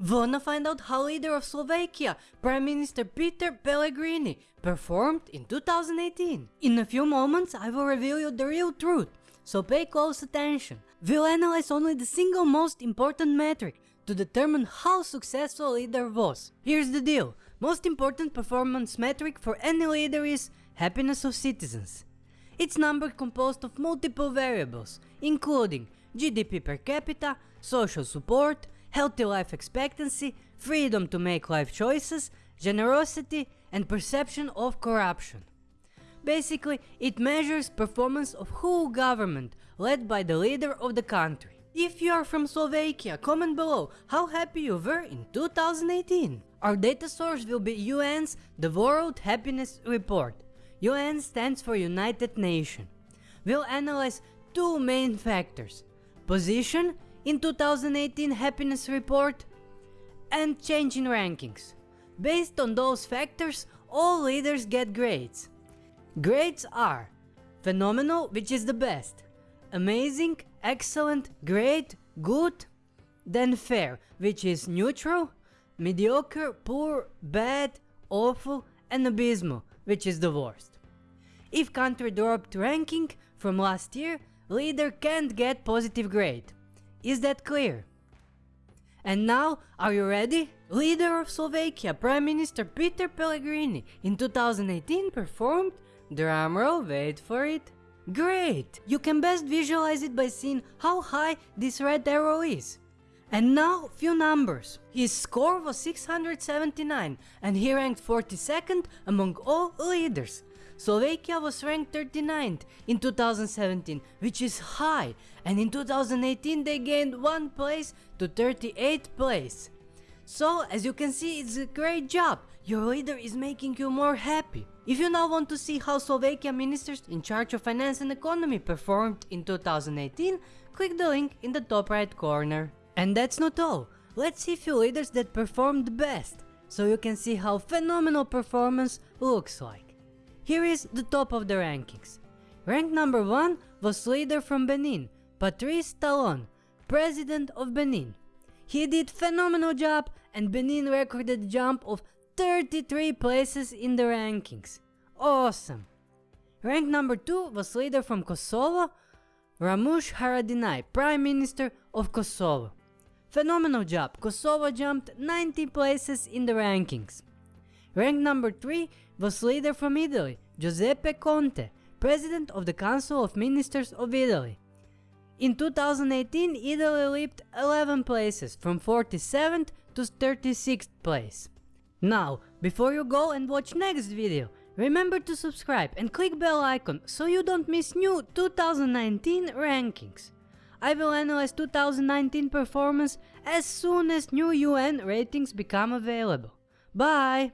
Wanna find out how leader of Slovakia, Prime Minister Peter Pellegrini, performed in 2018? In a few moments I will reveal you the real truth, so pay close attention. We'll analyze only the single most important metric to determine how successful leader was. Here's the deal, most important performance metric for any leader is happiness of citizens. It's number composed of multiple variables, including GDP per capita, social support, healthy life expectancy, freedom to make life choices, generosity and perception of corruption. Basically, it measures performance of whole government led by the leader of the country. If you are from Slovakia, comment below how happy you were in 2018. Our data source will be UN's The World Happiness Report. UN stands for United Nations. We'll analyze two main factors. Position in 2018 happiness report and change in rankings. Based on those factors, all leaders get grades. Grades are phenomenal, which is the best, amazing, excellent, great, good, then fair, which is neutral, mediocre, poor, bad, awful, and abysmal, which is the worst. If country dropped ranking from last year, leader can't get positive grade. Is that clear? And now, are you ready? Leader of Slovakia, Prime Minister Peter Pellegrini in 2018 performed, drumroll, wait for it, great! You can best visualize it by seeing how high this red arrow is. And now, few numbers. His score was 679 and he ranked 42nd among all leaders. Slovakia was ranked 39th in 2017, which is high, and in 2018 they gained 1 place to 38th place. So, as you can see, it's a great job. Your leader is making you more happy. If you now want to see how Slovakia ministers in charge of finance and economy performed in 2018, click the link in the top right corner. And that's not all. Let's see few leaders that performed best, so you can see how phenomenal performance looks like. Here is the top of the rankings. Rank number 1 was leader from Benin, Patrice Talon, president of Benin. He did phenomenal job and Benin recorded a jump of 33 places in the rankings. Awesome! Rank number 2 was leader from Kosovo, Ramush Haradinaj, Prime Minister of Kosovo. Phenomenal job, Kosovo jumped 90 places in the rankings. Rank number 3 was leader from Italy, Giuseppe Conte, President of the Council of Ministers of Italy. In 2018, Italy leaped 11 places, from 47th to 36th place. Now, before you go and watch next video, remember to subscribe and click bell icon so you don't miss new 2019 rankings. I will analyze 2019 performance as soon as new UN ratings become available. Bye!